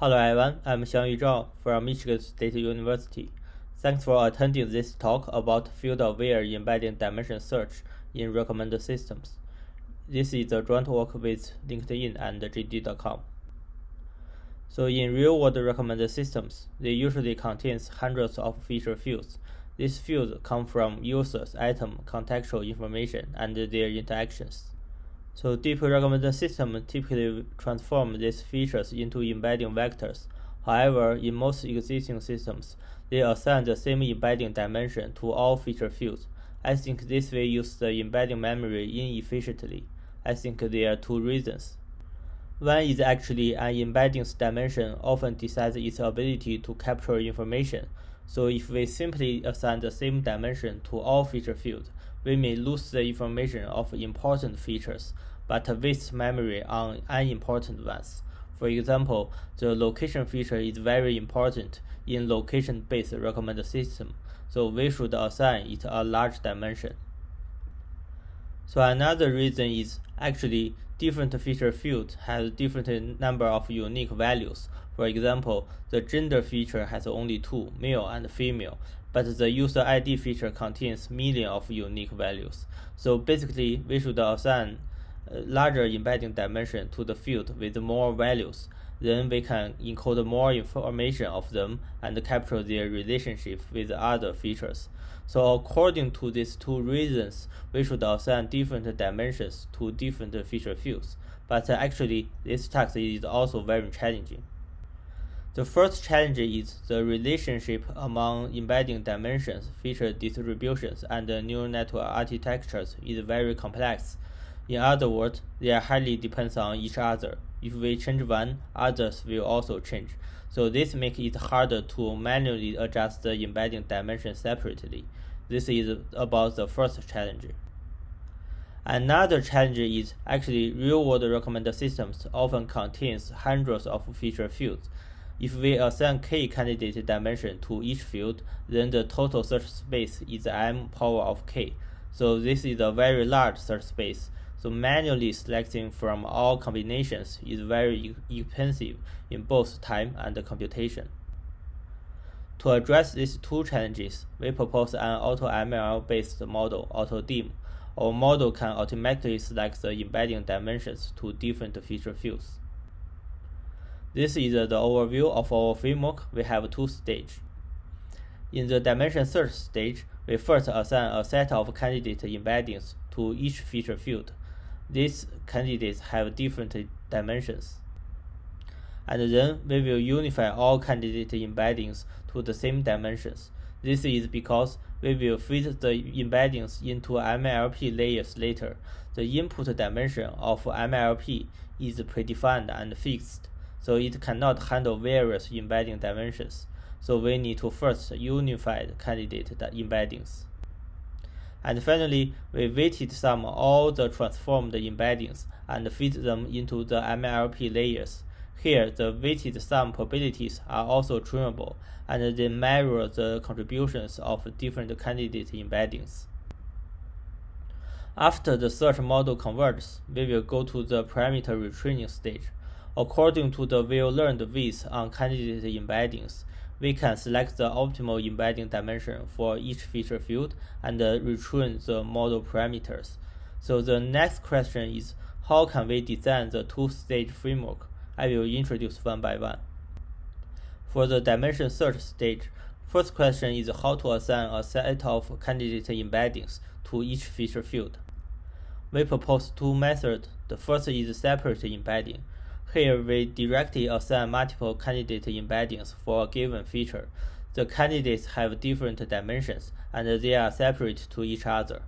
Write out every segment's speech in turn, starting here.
Hello everyone, I'm Xiangyu Zhao from Michigan State University. Thanks for attending this talk about field-aware embedding dimension search in recommender systems. This is a joint work with LinkedIn and JD.com. So in real-world recommender systems, they usually contains hundreds of feature fields. These fields come from users, item, contextual information, and their interactions. So deep recommender system typically transform these features into embedding vectors. However, in most existing systems, they assign the same embedding dimension to all feature fields. I think this way use the embedding memory inefficiently. I think there are two reasons. One is actually an embedding's dimension often decides its ability to capture information. So if we simply assign the same dimension to all feature fields, we may lose the information of important features, but waste memory on unimportant ones. For example, the location feature is very important in location-based recommender system, so we should assign it a large dimension. So another reason is actually different feature fields have different number of unique values. For example, the gender feature has only two, male and female, but the user ID feature contains millions of unique values. So basically, we should assign larger embedding dimension to the field with more values. Then we can encode more information of them and capture their relationship with other features. So according to these two reasons, we should assign different dimensions to different feature fields. But actually, this task is also very challenging. The first challenge is the relationship among embedding dimensions, feature distributions, and neural network architectures is very complex. In other words, they are highly depends on each other. If we change one, others will also change. So this makes it harder to manually adjust the embedding dimension separately. This is about the first challenge. Another challenge is actually real-world recommender systems often contains hundreds of feature fields. If we assign k candidate dimension to each field, then the total search space is m power of k. So this is a very large search space. So manually selecting from all combinations is very expensive in both time and computation. To address these two challenges, we propose an AutoML based model, AutoDIM. Our model can automatically select the embedding dimensions to different feature fields. This is the overview of our framework. We have two stages. In the dimension search stage, we first assign a set of candidate embeddings to each feature field. These candidates have different dimensions. And then we will unify all candidate embeddings to the same dimensions. This is because we will fit the embeddings into MLP layers later. The input dimension of MLP is predefined and fixed, so it cannot handle various embedding dimensions. So we need to first unify the candidate embeddings. And finally, we weighted sum all the transformed embeddings and fit them into the MLP layers. Here, the weighted sum probabilities are also tunable, and they measure the contributions of different candidate embeddings. After the search model converges, we will go to the parameter retraining stage. According to the well-learned weights on candidate embeddings, we can select the optimal embedding dimension for each feature field and return the model parameters. So the next question is how can we design the two-stage framework? I will introduce one by one. For the dimension search stage, first question is how to assign a set of candidate embeddings to each feature field. We propose two methods. The first is separate embedding. Here we directly assign multiple candidate embeddings for a given feature. The candidates have different dimensions and they are separate to each other.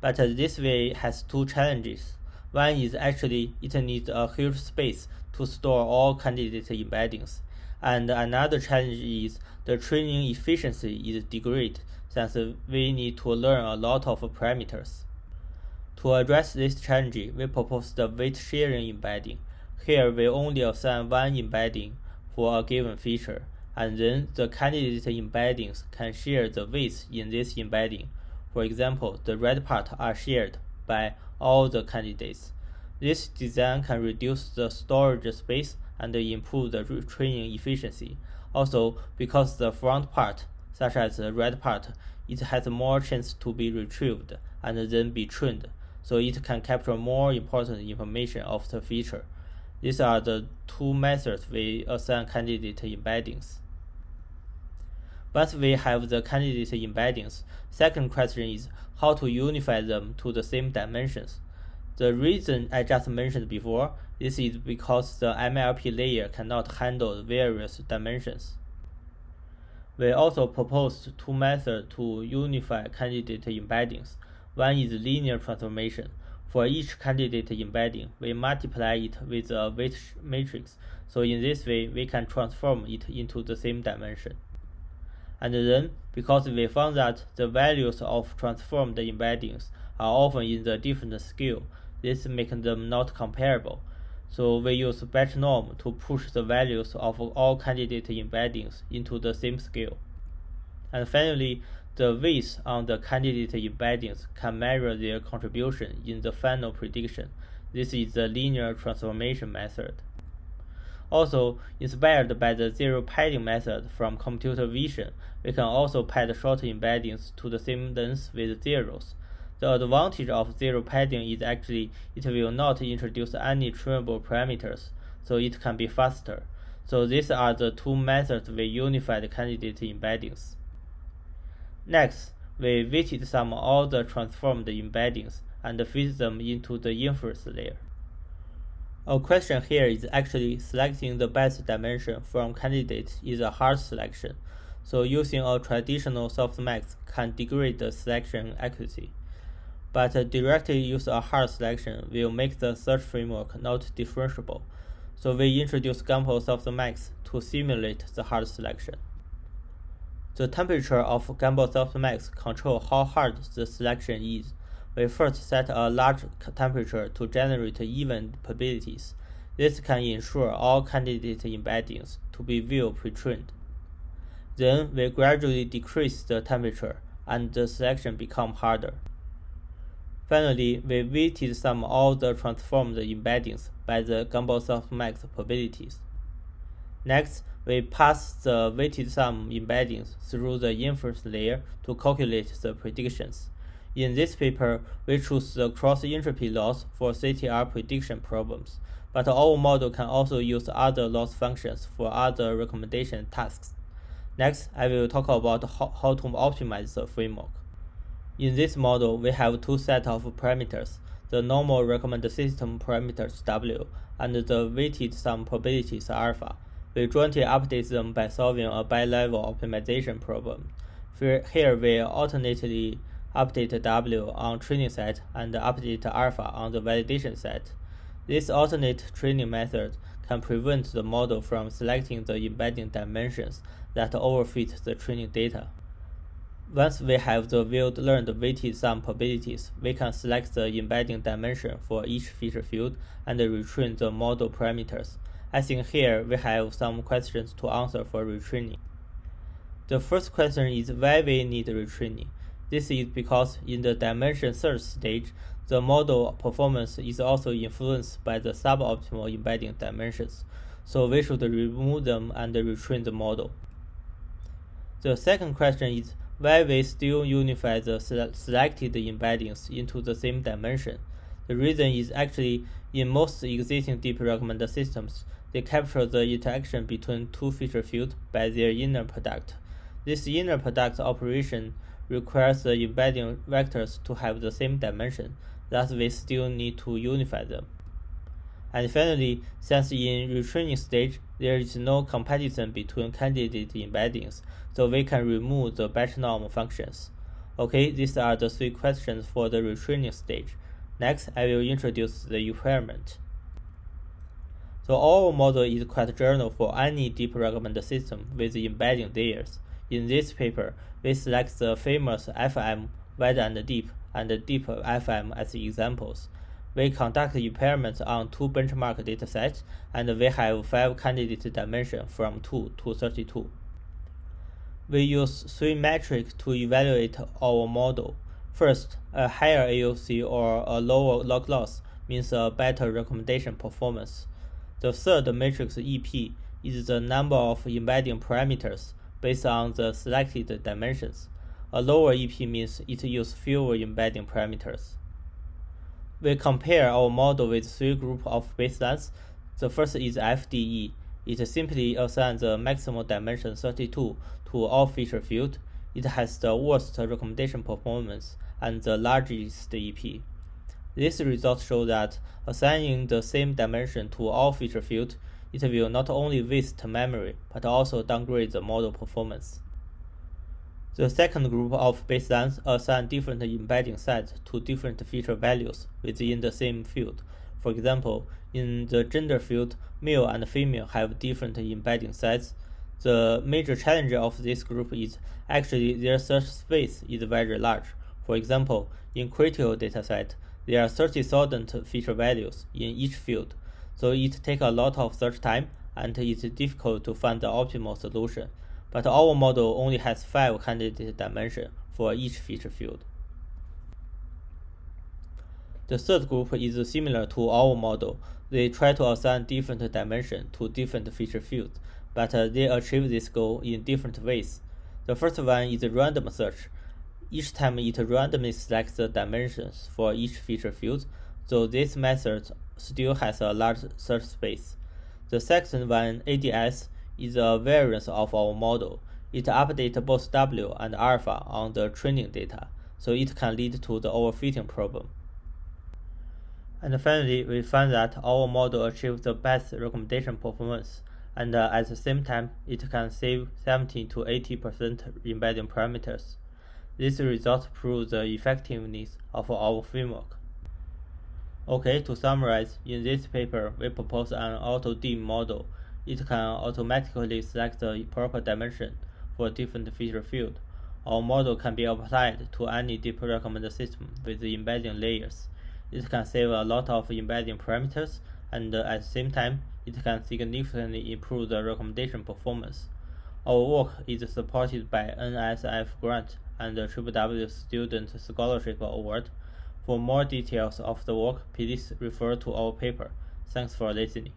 But this way has two challenges. One is actually it needs a huge space to store all candidate embeddings. And another challenge is the training efficiency is degraded since we need to learn a lot of parameters. To address this challenge, we propose the weight sharing embedding. Here we only assign one embedding for a given feature, and then the candidate embeddings can share the weights in this embedding. For example, the red part are shared by all the candidates. This design can reduce the storage space and improve the training efficiency. Also, because the front part, such as the red part, it has more chance to be retrieved and then be trained, so it can capture more important information of the feature. These are the two methods we assign candidate embeddings. Once we have the candidate embeddings, second question is how to unify them to the same dimensions. The reason I just mentioned before, this is because the MLP layer cannot handle various dimensions. We also proposed two methods to unify candidate embeddings. One is linear transformation. For each candidate embedding, we multiply it with a weight matrix, so in this way we can transform it into the same dimension. And then, because we found that the values of transformed embeddings are often in the different scale, this makes them not comparable. So we use batch norm to push the values of all candidate embeddings into the same scale. And finally, the weights on the candidate embeddings can measure their contribution in the final prediction. This is the linear transformation method. Also, inspired by the zero padding method from computer vision, we can also pad short embeddings to the same length with zeros. The advantage of zero padding is actually it will not introduce any trainable parameters, so it can be faster. So these are the two methods we unified candidate embeddings. Next, we weighted sum the transformed embeddings and feed them into the inference layer. Our question here is actually selecting the best dimension from candidates is a hard selection, so using a traditional softmax can degrade the selection accuracy. But directly use a hard selection will make the search framework not differentiable, so we introduce Gumbel softmax to simulate the hard selection. The temperature of Gumbel softmax control how hard the selection is we first set a large temperature to generate even probabilities. This can ensure all candidate embeddings to be well pre-trained. Then we gradually decrease the temperature and the selection becomes harder. Finally, we weighted sum all the transformed embeddings by the Gumbel softmax probabilities. Next, we pass the weighted sum embeddings through the inference layer to calculate the predictions. In this paper, we choose the cross-entropy loss for CTR prediction problems, but our model can also use other loss functions for other recommendation tasks. Next, I will talk about how, to optimize the framework. In this model, we have two sets of parameters, the normal recommended system parameters W and the weighted sum probabilities alpha. We jointly update them by solving a bi-level optimization problem. Here we alternately update W on training set and update alpha on the validation set. This alternate training method can prevent the model from selecting the embedding dimensions that overfit the training data. Once we have the well-learned weighted sum probabilities, we can select the embedding dimension for each feature field and retrain the model parameters. I think here we have some questions to answer for retraining. The first question is why we need retraining. This is because in the dimension search stage, the model performance is also influenced by the suboptimal embedding dimensions, so we should remove them and retrain the model. The second question is why we still unify the selected embeddings into the same dimension. The reason is actually in most existing deep recommender systems, they capture the interaction between two feature fields by their inner product. This inner product operation requires the embedding vectors to have the same dimension, thus we still need to unify them. And finally, since in retraining stage, there is no comparison between candidate embeddings, so we can remove the batch norm functions. Okay, these are the three questions for the retraining stage. Next, I will introduce the experiment. So our model is quite general for any deep recommender system with embedding layers. In this paper, we select the famous FM, wide and deep, and deep FM as examples. We conduct experiments on two benchmark datasets, and we have five candidate dimensions from 2 to 32. We use three metrics to evaluate our model. First, a higher AUC or a lower log loss means a better recommendation performance. The third matrix EP is the number of embedding parameters based on the selected dimensions. A lower EP means it uses fewer embedding parameters. We compare our model with three groups of baselines. The first is FDE. It simply assigns the maximum dimension 32 to all feature field. It has the worst recommendation performance and the largest EP. These results show that assigning the same dimension to all feature fields, it will not only waste memory, but also downgrade the model performance. The second group of baselines assign different embedding sets to different feature values within the same field. For example, in the gender field, male and female have different embedding sets. The major challenge of this group is actually their search space is very large. For example, in Criteo dataset, there are 30,000 feature values in each field, so it takes a lot of search time and it's difficult to find the optimal solution. But our model only has 5 candidate dimensions for each feature field. The third group is similar to our model. They try to assign different dimensions to different feature fields, but uh, they achieve this goal in different ways. The first one is a random search. Each time it randomly selects the dimensions for each feature field, so this method still has a large search space. The second one, ADS, is a variance of our model. It updates both W and alpha on the training data, so it can lead to the overfitting problem. And finally, we find that our model achieves the best recommendation performance, and uh, at the same time, it can save 70 to 80% embedding parameters. This result proves the effectiveness of our framework. Okay, to summarize, in this paper, we propose an AutoDim model. It can automatically select the proper dimension for different feature field. Our model can be applied to any deep recommender system with embedding layers. It can save a lot of embedding parameters, and at the same time, it can significantly improve the recommendation performance. Our work is supported by NSF grant and the W Student Scholarship Award. For more details of the work, please refer to our paper. Thanks for listening.